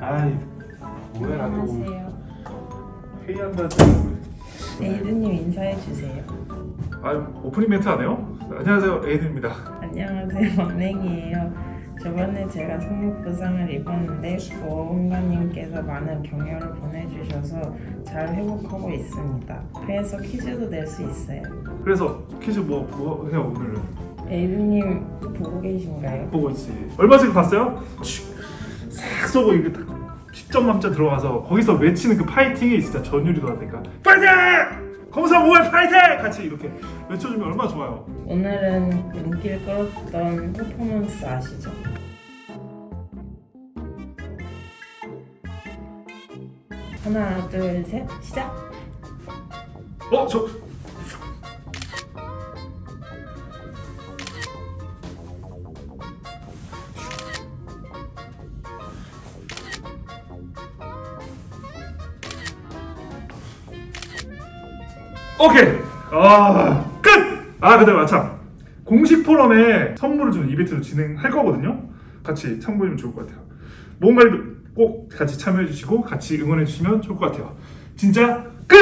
아이 뭐야 나또 안녕하세요. 회의한다고 에이드님 인사해 주세요. 아 오프닝 멘트 안 해요? 안녕하세요 에이든입니다 안녕하세요. 막냉이에요. 저번에 제가 성육 부상을 입었는데 보험가님께서 많은 격려를 보내주셔서 잘 회복하고 있습니다. 그래서 퀴즈도 낼 수 있어요. 그래서 퀴즈 뭐, 뭐 해요 오늘은 에이드님 보고 계신가요? 보고 있지 얼마 전에 봤어요? 싹 쏘고 이게 딱 10점 만점 들어가서 거기서 외치는 그 파이팅이 진짜 전율이 돌아다니까 파이팅! 검사 5월 파이팅! 같이 이렇게 외쳐주면 얼마나 좋아요 오늘은 눈길 끌었던 퍼포먼스 아시죠? 하나, 둘, 셋, 시작! 어? 저 오케이. 아 끝! 아 근데 마참. 공식 포럼에 선물을 주는 이벤트를 진행할 거거든요. 같이 참고해주면 좋을 것 같아요. 뭔가를 꼭 같이 참여해 주시고 같이 응원해 주시면 좋을 것 같아요. 진짜 끝!